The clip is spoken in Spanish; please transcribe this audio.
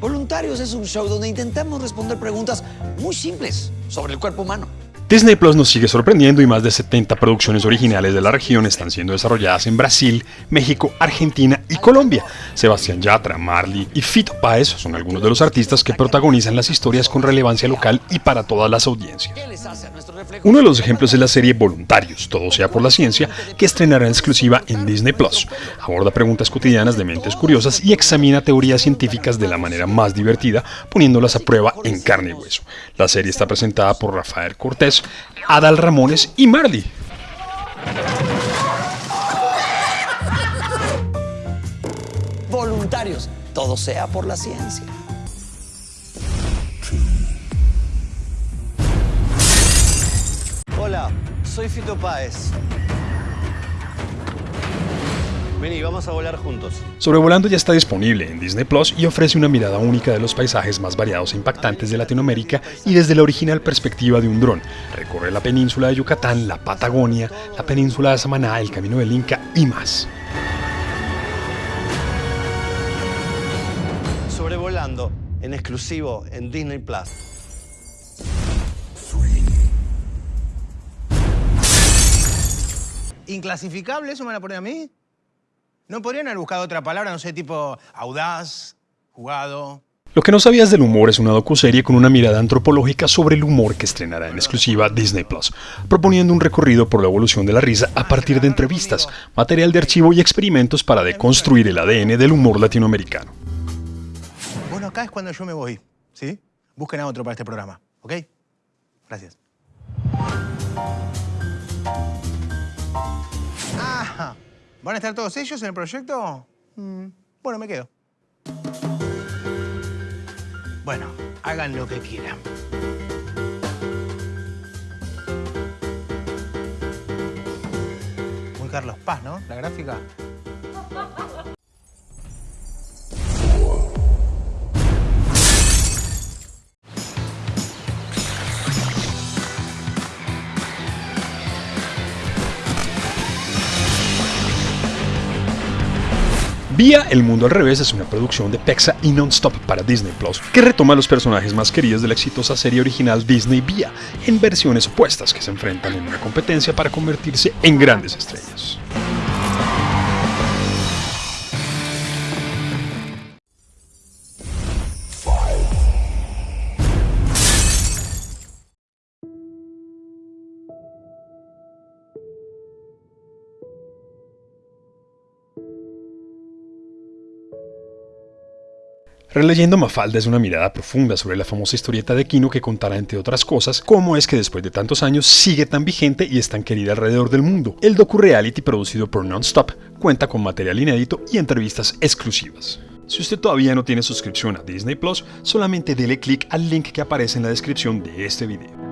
Voluntarios es un show donde intentamos responder preguntas muy simples sobre el cuerpo humano. Disney Plus nos sigue sorprendiendo y más de 70 producciones originales de la región están siendo desarrolladas en Brasil, México, Argentina y Colombia. Sebastián Yatra, Marley y Fito Páez son algunos de los artistas que protagonizan las historias con relevancia local y para todas las audiencias. Uno de los ejemplos es la serie Voluntarios, todo sea por la ciencia, que estrenará en exclusiva en Disney Plus. Aborda preguntas cotidianas de mentes curiosas y examina teorías científicas de la manera más divertida, poniéndolas a prueba en carne y hueso. La serie está presentada por Rafael Cortés, Adal Ramones y Marley. Voluntarios, todo sea por la ciencia. Soy Fito Páez. Vení, vamos a volar juntos. Sobrevolando ya está disponible en Disney Plus y ofrece una mirada única de los paisajes más variados e impactantes de Latinoamérica y desde la original perspectiva de un dron. Recorre la península de Yucatán, la Patagonia, la península de Samaná, el Camino del Inca y más. Sobrevolando en exclusivo en Disney Plus. ¿Inclasificable? ¿Eso me van a poner a mí? ¿No podrían haber buscado otra palabra, no sé, tipo audaz, jugado? Lo que no sabías del humor es una docuserie con una mirada antropológica sobre el humor que estrenará en exclusiva Disney Plus, proponiendo un recorrido por la evolución de la risa a partir de entrevistas, material de archivo y experimentos para deconstruir el ADN del humor latinoamericano. Bueno, acá es cuando yo me voy, ¿sí? Busquen a otro para este programa, ¿ok? Gracias. ¿Van a estar todos ellos en el proyecto? Mm, bueno, me quedo. Bueno, hagan lo que quieran. Muy Carlos Paz, ¿no? La gráfica. Vía El Mundo al Revés es una producción de Pexa y Nonstop para Disney Plus, que retoma los personajes más queridos de la exitosa serie original Disney Vía, en versiones opuestas que se enfrentan en una competencia para convertirse en grandes estrellas. Releyendo Mafalda es una mirada profunda sobre la famosa historieta de Kino que contará, entre otras cosas, cómo es que después de tantos años sigue tan vigente y es tan querida alrededor del mundo. El docu-reality producido por Nonstop cuenta con material inédito y entrevistas exclusivas. Si usted todavía no tiene suscripción a Disney Plus, solamente dele clic al link que aparece en la descripción de este video.